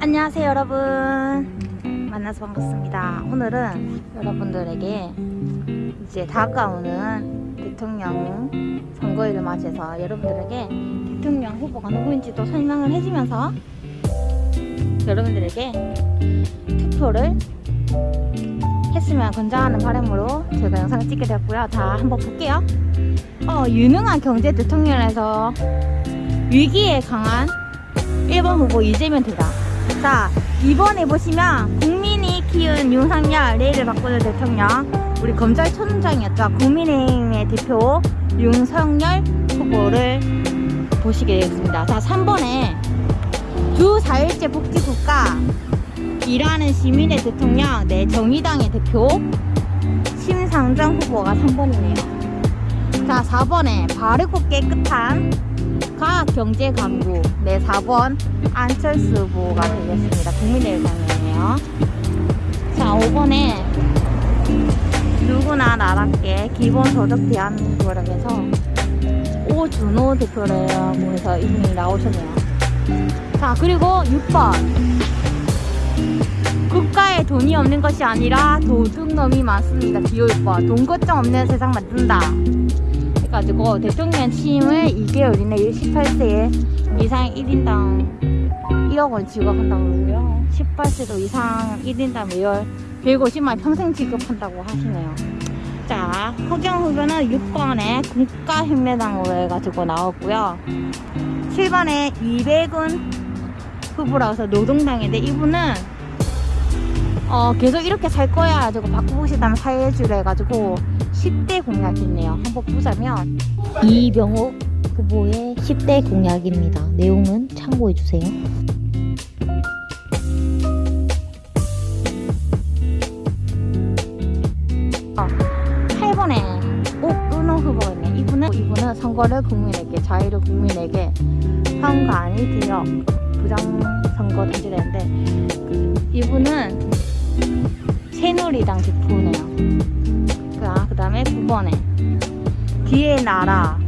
안녕하세요 여러분. 만나서 반갑습니다. 오늘은 여러분들에게 이제 다가오는 대통령 선거일을 맞이해서 여러분들에게 대통령 후보가 누구인지도 설명을 해주면서 여러분들에게 투표를 했으면 권장하는 바람으로 제가 영상을 찍게 되었고요. 자 한번 볼게요. 어, 유능한 경제 대통령에서 위기에 강한 1번 후보 이재명 대다. 자 이번에 보시면 국민이 키운 윤석열 내일을 바꾸는 대통령 우리 검찰총장이었죠. 국민의힘의 대표 윤석열 후보를 보시게 되겠습니다. 자 3번에 주 4일제 복지국가 일하는 시민의 대통령 네 정의당의 대표 심상정 후보가 3번이네요. 자 4번에 바르고 깨끗한 과학 경제강국 네 4번 안철수 후보가 되겠습니다. 국민의당이네요. 자 5번에 누구나 나답게 기본소득 대한민국이라고 해서 오준호 대표라고 해서 이분이 나오셨네요. 자 그리고 6번. 국가에 돈이 없는 것이 아니라 도둑놈이 많습니다. 기호 6번. 돈 걱정 없는 세상 만든다 해가지고 대통령 취임을 2개월 이내 18세 이상 1인당 1억 원 지급한다고 그러고요 18세도 이상 1인당 매월 150만 평생 지급한다고 하시네요. 자 허경 후보는 6번에 국가혁명당으로 해가지고 나왔고요. 7번에 이백은 후보라고 해서 노동당인데 이분은 어, 계속 이렇게 살 거야 가지고 바꾸고 싶다면 사회주의를 해가지고 10대 공약이 있네요. 한번 보자면. 이병옥 후보의 10대 공약입니다. 내용은 참고해주세요. 어, 8번에 옥은호 후보가 있네. 이분은, 이분은 선거를 국민에게 자유를 국민에게 현관이 되어. 부정선거 던지되는데 이분은 새누리당 대표네요 5번에. 뒤에 나라.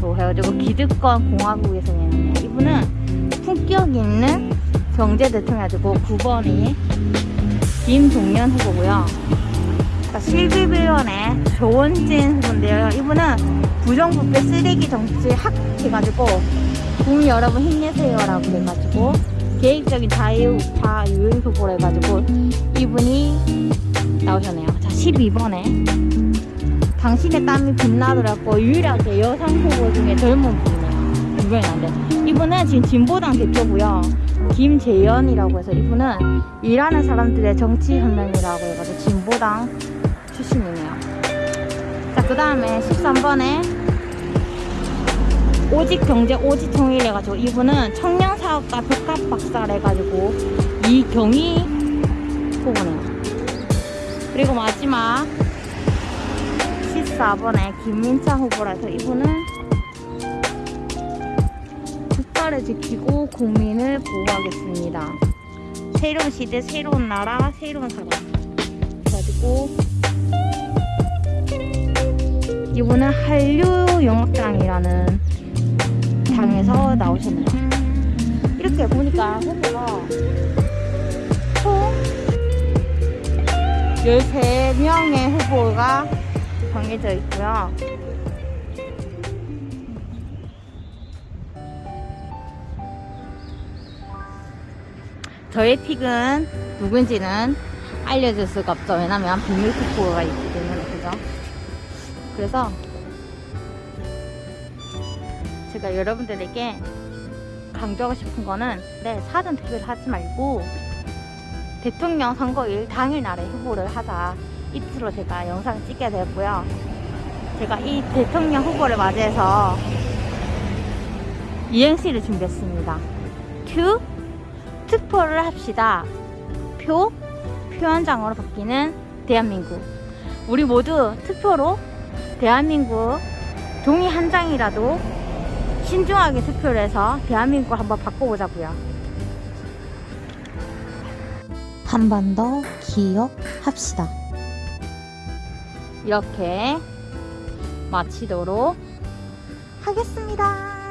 또 해가지고 기득권 공화국에서 얘는 이분은 품격 있는 경제 대통령이고 9번이 김동연 후보고요. 그러니까 실비빌런의 조원진 후보인데요. 이분은 부정부패 쓰레기 정치 학 해가지고 국민 여러분 힘내세요라고 해가지고 계획적인 자유우파 유일 후보로 해가지고 이분이 나오셨네요. 자 12번에. 당신의 땀이 빛나더라고. 유일하게 여성 후보 중에 젊은 분이네요. 이번엔 안돼. 이분은 지금 진보당 대표고요. 김재연이라고 해서 이분은 일하는 사람들의 정치혁명이라고 해가지고 진보당 출신이네요. 자그 다음에 13번에 오직 경제 오직 통일 해가지고 이분은 청년 사업가 복합 박사를 해가지고 이경희 후보네요. 그리고 마지막 14번에 김민창 후보라서 이분은 국가를 지키고 국민을 보호하겠습니다. 새로운 시대 새로운 나라 새로운 사람. 그래가지고 이분은 한류영악당이라는 당에서 나오셨네요. 이렇게 보니까 후보가 총 13명의 후보가 정해져 있고요. 저의 픽은 누군지는 알려줄 수가 없죠. 왜냐면 비밀 투표가 있기 때문에 그죠? 그래서 제가 여러분들에게 강조하고 싶은 거는 네 사전 투표를 하지 말고 대통령 선거일 당일 날에 후보를 하자 이틀로 제가 영상을 찍게 되었고요 제가 이 대통령 후보를 맞이해서 이행시를 준비했습니다 큐 투표를 합시다 표 표현장으로 바뀌는 대한민국 우리 모두 투표로 대한민국 종이 한 장이라도 신중하게 투표를 해서 대한민국을 한번 바꿔보자고요. 한 번 더 기억합시다. 이렇게 마치도록 하겠습니다.